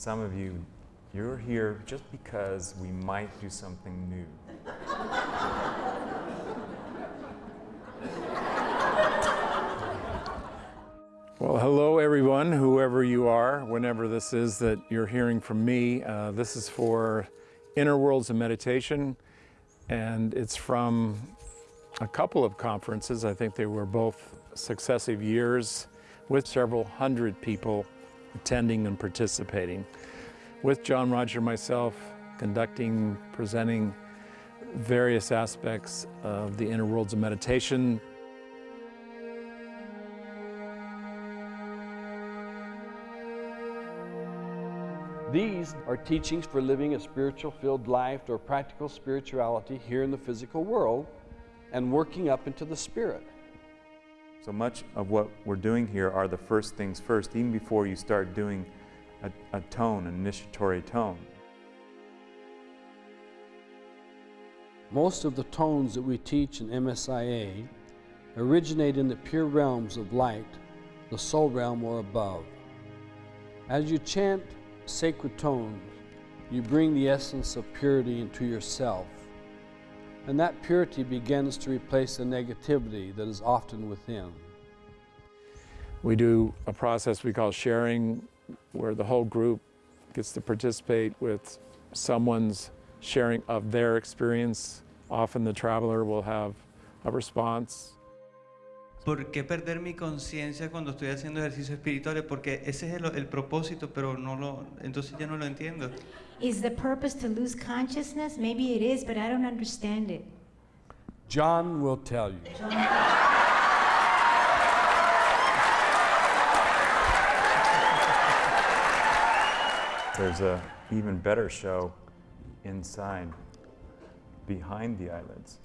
Some of you, you're here just because we might do something new. Well, hello everyone, whoever you are, whenever this is that you're hearing from me. Uh, this is for Inner Worlds of Meditation, and it's from a couple of conferences. I think they were both successive years with several hundred people attending and participating. With John Roger myself, conducting, presenting various aspects of the inner worlds of meditation, These are teachings for living a spiritual filled life or practical spirituality here in the physical world and working up into the spirit. So much of what we're doing here are the first things first, even before you start doing a, a tone, an initiatory tone. Most of the tones that we teach in MSIA originate in the pure realms of light, the soul realm or above. As you chant sacred tones, you bring the essence of purity into yourself. And that purity begins to replace the negativity that is often within. We do a process we call sharing, where the whole group gets to participate with someone's sharing of their experience. Often the traveler will have a response ¿Por qué perder mi conciencia cuando estoy haciendo ejercicios espirituales? Porque ese es el, el, propósito, pero no lo, entonces ya no lo entiendo. Is the purpose to lose consciousness? Maybe it is, but I don't understand it. John will tell you. There's a even better show inside, behind the eyelids.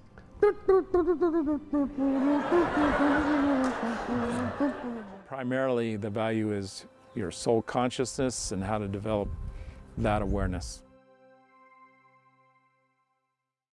Primarily, the value is your soul consciousness and how to develop that awareness.